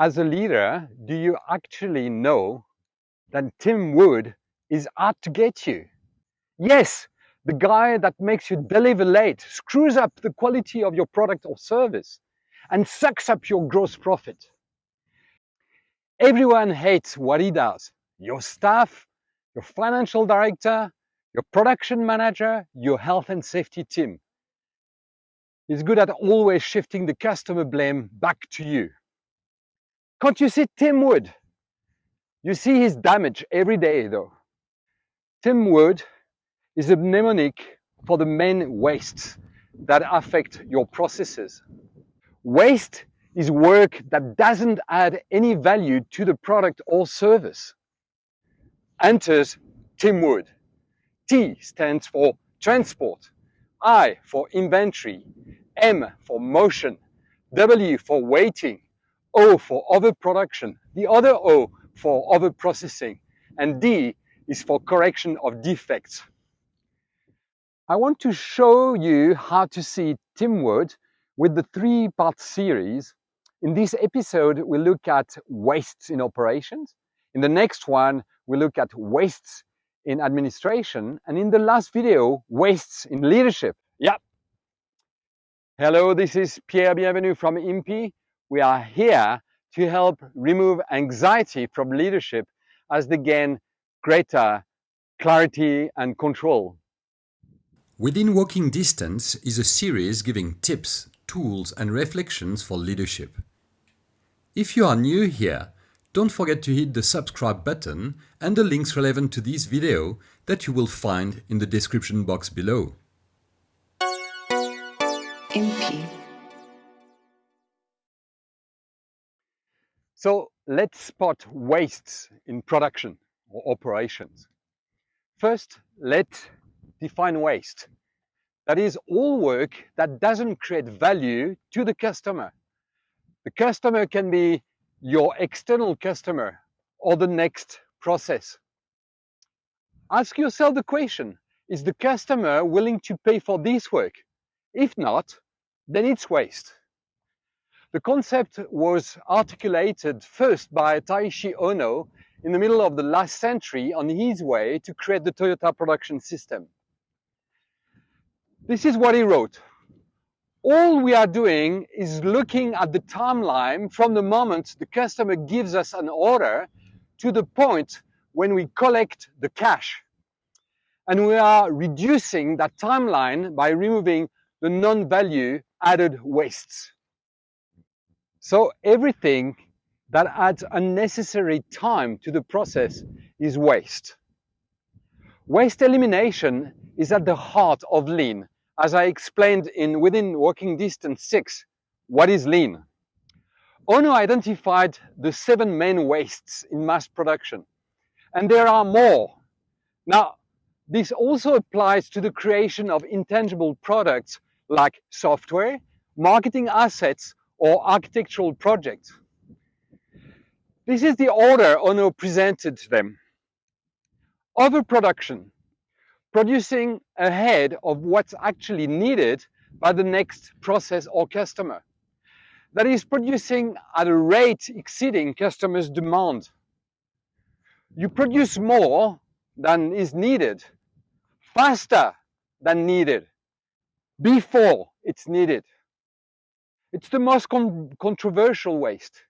as a leader, do you actually know that Tim Wood is out to get you? Yes, the guy that makes you deliver late, screws up the quality of your product or service, and sucks up your gross profit. Everyone hates what he does. Your staff, your financial director, your production manager, your health and safety team. He's good at always shifting the customer blame back to you. Can't you see Tim Wood? You see his damage every day though. Tim Wood is a mnemonic for the main wastes that affect your processes. Waste is work that doesn't add any value to the product or service. Enters Tim Wood. T stands for transport, I for inventory, M for motion, W for waiting, O for overproduction, the other O for overprocessing, and D is for correction of defects. I want to show you how to see Tim Wood with the three-part series. In this episode, we look at wastes in operations. In the next one, we look at wastes in administration. And in the last video, wastes in leadership. Yep. Hello, this is Pierre Bienvenu from IMPI. We are here to help remove anxiety from leadership as they gain greater clarity and control. Within Walking Distance is a series giving tips, tools and reflections for leadership. If you are new here, don't forget to hit the subscribe button and the links relevant to this video that you will find in the description box below. IMPI. So let's spot wastes in production or operations. First, let's define waste. That is all work that doesn't create value to the customer. The customer can be your external customer or the next process. Ask yourself the question, is the customer willing to pay for this work? If not, then it's waste. The concept was articulated first by Taiichi Ohno in the middle of the last century on his way to create the Toyota production system. This is what he wrote all we are doing is looking at the timeline from the moment the customer gives us an order to the point when we collect the cash. And we are reducing that timeline by removing the non-value added wastes. So everything that adds unnecessary time to the process is waste. Waste elimination is at the heart of lean as I explained in Within Walking Distance 6, what is lean? Ohno identified the seven main wastes in mass production, and there are more. Now, this also applies to the creation of intangible products like software, marketing assets, or architectural projects. This is the order Ohno presented to them. Overproduction producing ahead of what's actually needed by the next process or customer. That is producing at a rate exceeding customers' demand. You produce more than is needed, faster than needed, before it's needed. It's the most con controversial waste.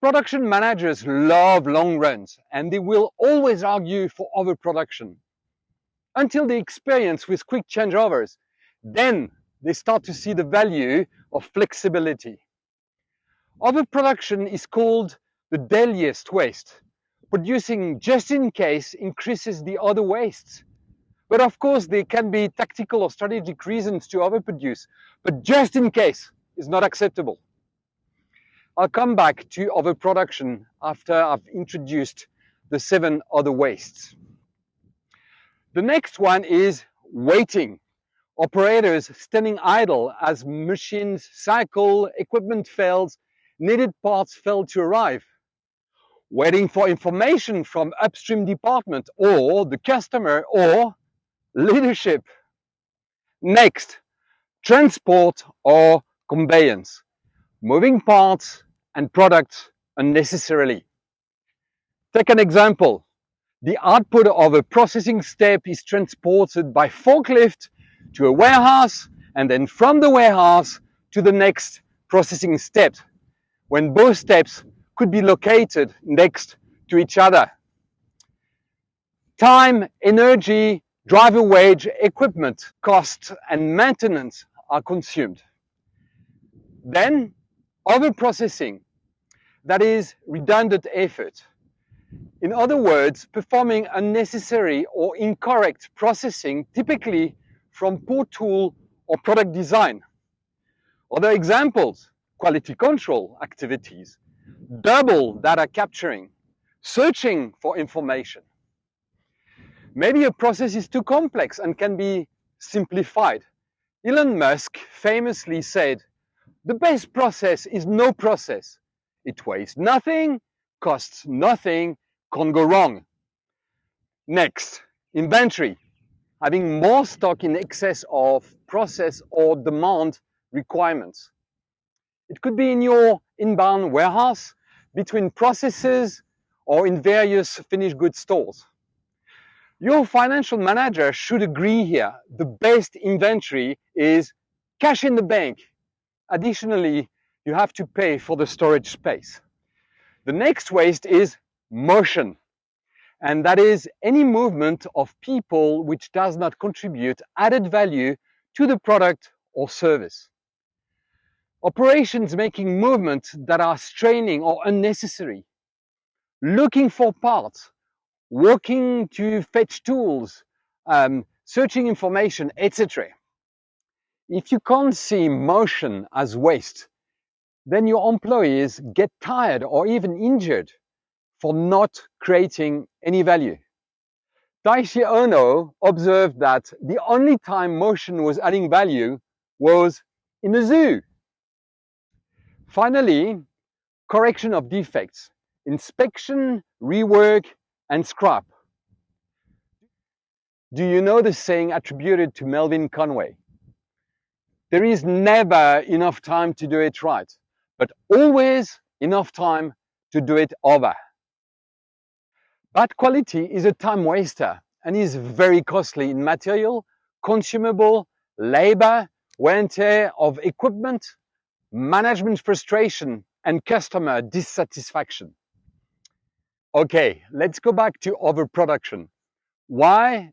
Production managers love long runs and they will always argue for overproduction until they experience with quick changeovers. Then they start to see the value of flexibility. Overproduction is called the deadliest waste. Producing just in case increases the other wastes. But of course, there can be tactical or strategic reasons to overproduce, but just in case is not acceptable. I'll come back to overproduction after I've introduced the seven other wastes. The next one is waiting. Operators standing idle as machines cycle, equipment fails, needed parts fail to arrive. Waiting for information from upstream department or the customer or leadership. Next, transport or conveyance. Moving parts and products unnecessarily. Take an example. The output of a processing step is transported by forklift to a warehouse and then from the warehouse to the next processing step when both steps could be located next to each other. Time, energy, driver wage, equipment, costs and maintenance are consumed. Then overprocessing, that is redundant effort. In other words, performing unnecessary or incorrect processing, typically from poor tool or product design. Other examples, quality control activities, double data capturing, searching for information. Maybe a process is too complex and can be simplified. Elon Musk famously said, the best process is no process. It weighs nothing, costs nothing, can't go wrong. Next, inventory. Having more stock in excess of process or demand requirements. It could be in your inbound warehouse, between processes, or in various finished goods stores. Your financial manager should agree here. The best inventory is cash in the bank. Additionally, you have to pay for the storage space. The next waste is motion. And that is any movement of people which does not contribute added value to the product or service. Operations making movements that are straining or unnecessary. Looking for parts working to fetch tools, um, searching information, etc. If you can't see motion as waste, then your employees get tired or even injured for not creating any value. Taiichi Ohno observed that the only time motion was adding value was in a zoo. Finally, correction of defects, inspection, rework, and scrap. Do you know the saying attributed to Melvin Conway? There is never enough time to do it right, but always enough time to do it over. Bad quality is a time waster and is very costly in material, consumable, labor, wear and tear of equipment, management frustration, and customer dissatisfaction. Okay, let's go back to overproduction. Why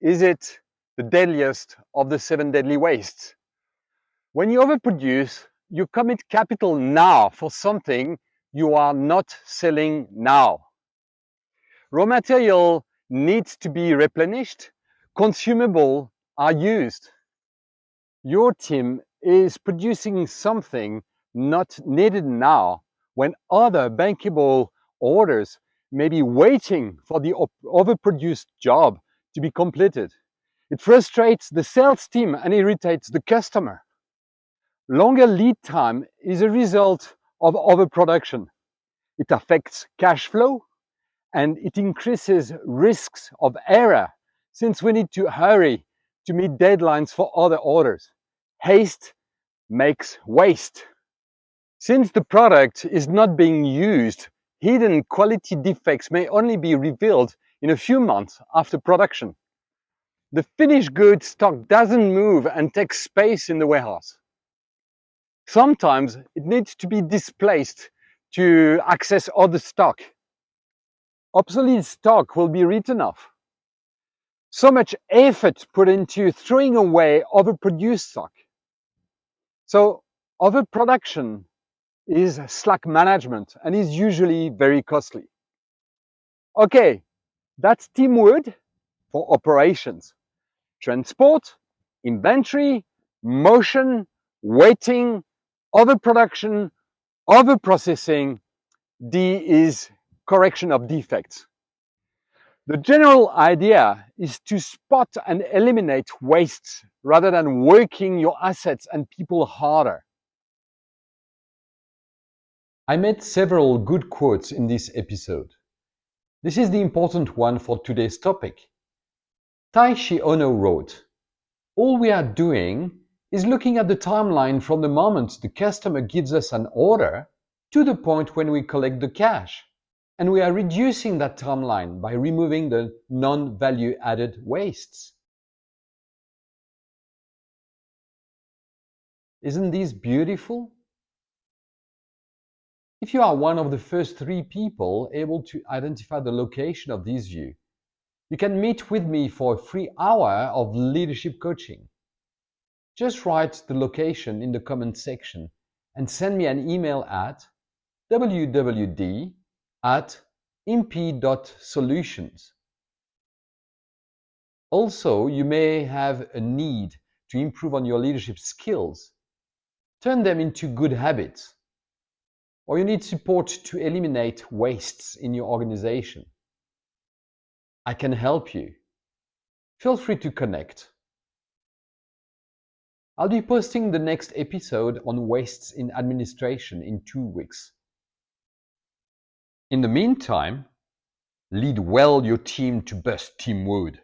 is it the deadliest of the seven deadly wastes? When you overproduce, you commit capital now for something you are not selling now. Raw material needs to be replenished, consumable are used. Your team is producing something not needed now when other bankable orders may be waiting for the overproduced job to be completed. It frustrates the sales team and irritates the customer. Longer lead time is a result of overproduction. It affects cash flow and it increases risks of error since we need to hurry to meet deadlines for other orders. Haste makes waste. Since the product is not being used hidden quality defects may only be revealed in a few months after production. The finished goods stock doesn't move and takes space in the warehouse. Sometimes it needs to be displaced to access other stock. Obsolete stock will be written off. So much effort put into throwing away overproduced stock. So overproduction is slack management and is usually very costly. Okay, that's Tim Wood for operations. Transport, inventory, motion, waiting, overproduction, overprocessing. D is correction of defects. The general idea is to spot and eliminate wastes rather than working your assets and people harder. I made several good quotes in this episode. This is the important one for today's topic. Taiichi Ohno wrote, All we are doing is looking at the timeline from the moment the customer gives us an order to the point when we collect the cash. And we are reducing that timeline by removing the non-value added wastes. Isn't this beautiful? If you are one of the first three people able to identify the location of this view, you can meet with me for a free hour of leadership coaching. Just write the location in the comment section and send me an email at wwd at imp.solutions. Also, you may have a need to improve on your leadership skills. Turn them into good habits. Or you need support to eliminate wastes in your organization. I can help you. Feel free to connect. I'll be posting the next episode on wastes in administration in two weeks. In the meantime, lead well your team to bust Tim Wood.